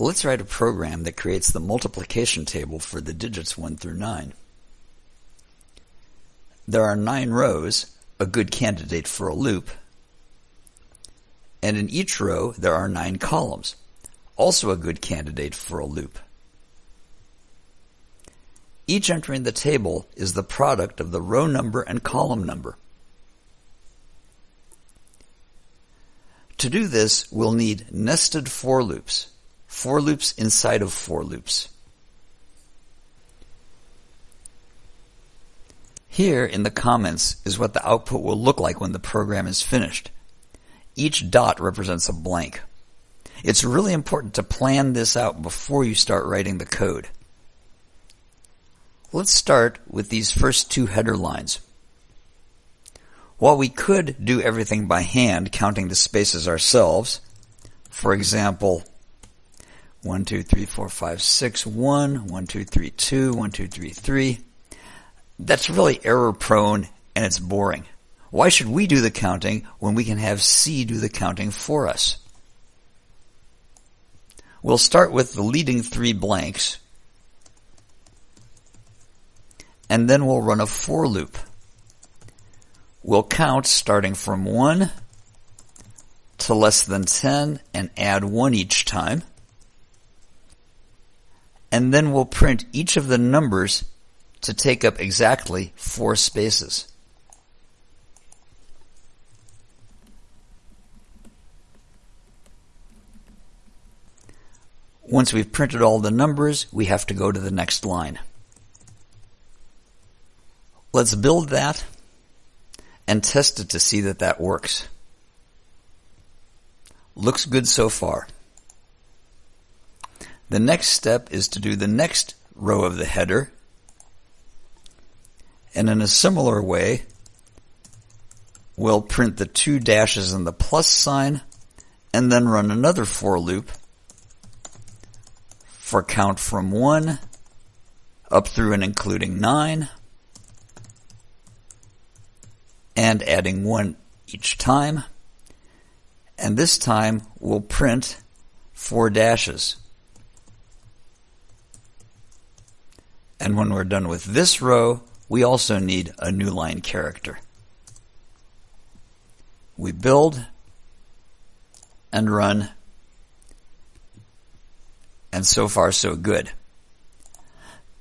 Let's write a program that creates the multiplication table for the digits 1 through 9. There are 9 rows, a good candidate for a loop, and in each row there are 9 columns, also a good candidate for a loop. Each entry in the table is the product of the row number and column number. To do this, we'll need nested for loops for loops inside of for loops. Here in the comments is what the output will look like when the program is finished. Each dot represents a blank. It's really important to plan this out before you start writing the code. Let's start with these first two header lines. While we could do everything by hand, counting the spaces ourselves, for example, 1, 2, 3, 4, 5, 6, 1, 1, 2, 3, 2, 1, 2, 3, 3. That's really error prone and it's boring. Why should we do the counting when we can have C do the counting for us? We'll start with the leading three blanks and then we'll run a for loop. We'll count starting from 1 to less than 10 and add 1 each time and then we'll print each of the numbers to take up exactly four spaces. Once we've printed all the numbers, we have to go to the next line. Let's build that and test it to see that that works. Looks good so far. The next step is to do the next row of the header. And in a similar way, we'll print the two dashes and the plus sign and then run another for loop for count from 1 up through and including 9 and adding 1 each time. And this time we'll print four dashes. And when we're done with this row, we also need a new line character. We build and run, and so far so good.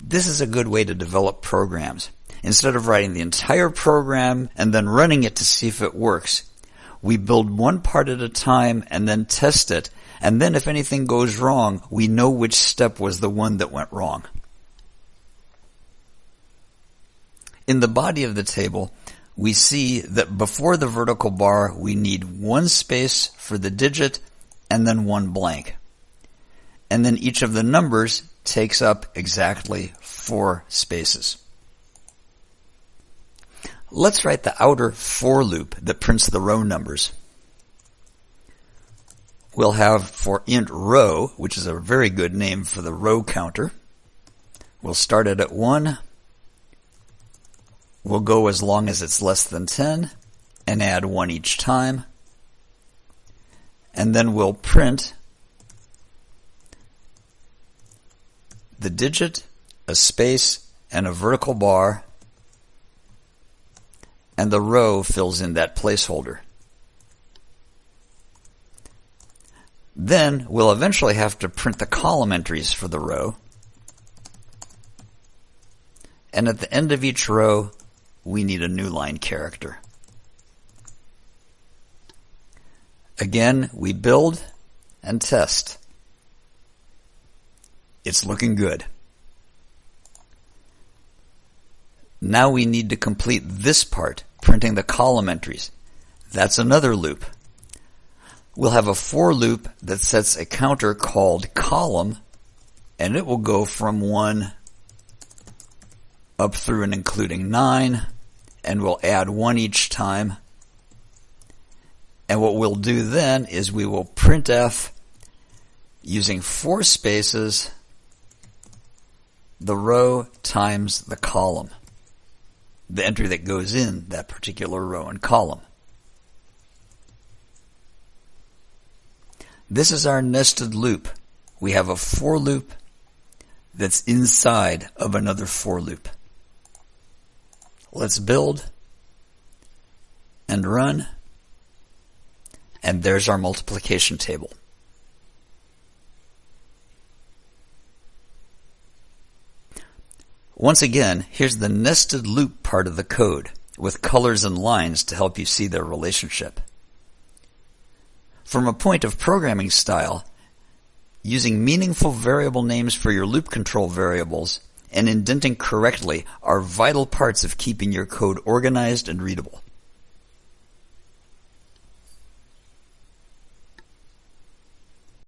This is a good way to develop programs. Instead of writing the entire program and then running it to see if it works, we build one part at a time and then test it. And then if anything goes wrong, we know which step was the one that went wrong. In the body of the table, we see that before the vertical bar, we need one space for the digit and then one blank. And then each of the numbers takes up exactly four spaces. Let's write the outer for loop that prints the row numbers. We'll have for int row, which is a very good name for the row counter. We'll start it at 1, We'll go as long as it's less than 10 and add one each time. And then we'll print the digit, a space, and a vertical bar, and the row fills in that placeholder. Then we'll eventually have to print the column entries for the row. And at the end of each row, we need a new line character. Again, we build and test. It's looking good. Now we need to complete this part, printing the column entries. That's another loop. We'll have a for loop that sets a counter called column, and it will go from 1 up through and including 9, and we'll add one each time. And what we'll do then is we will printf using four spaces the row times the column, the entry that goes in that particular row and column. This is our nested loop. we have a for loop that's inside of another for loop. Let's build and run. And there's our multiplication table. Once again, here's the nested loop part of the code with colors and lines to help you see their relationship. From a point of programming style, using meaningful variable names for your loop control variables and indenting correctly are vital parts of keeping your code organized and readable.